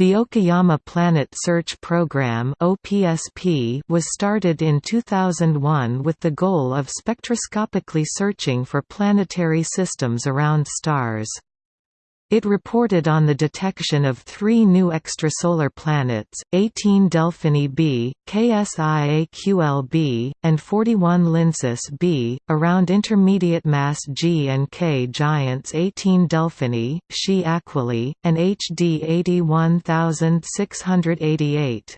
The Okayama Planet Search Program (OPSP) was started in 2001 with the goal of spectroscopically searching for planetary systems around stars. It reported on the detection of three new extrasolar planets, 18 Delphini b, KSIAQL b, and 41 Lyncis b, around intermediate mass G and K giants 18 Delphini, Xi Aquili, and HD 81688.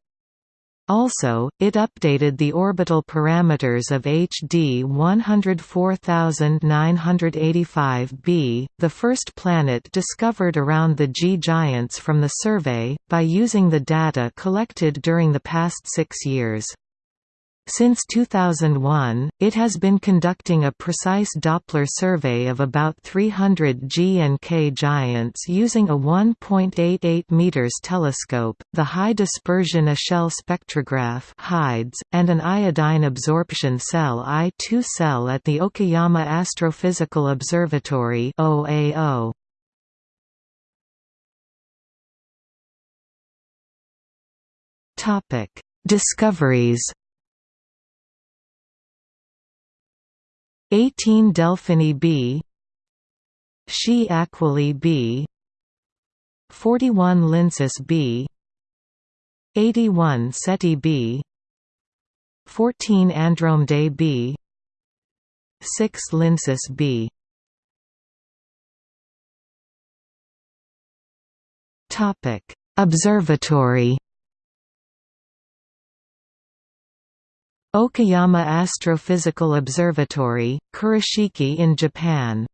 Also, it updated the orbital parameters of HD 104985b, the first planet discovered around the G giants from the survey, by using the data collected during the past six years. Since 2001, it has been conducting a precise Doppler survey of about 300 G and K giants using a 1.88 meters telescope, the High Dispersion Echelle Spectrograph (HIDES), and an iodine absorption cell I2 cell at the Okayama Astrophysical Observatory (OAO). Topic: Discoveries 18 Delphini b Xi Aquili b 41 Lyncis b 81 Ceti b 14 Andromeda b 6 Lyncis b. Topic Observatory Okayama Astrophysical Observatory, Kurashiki in Japan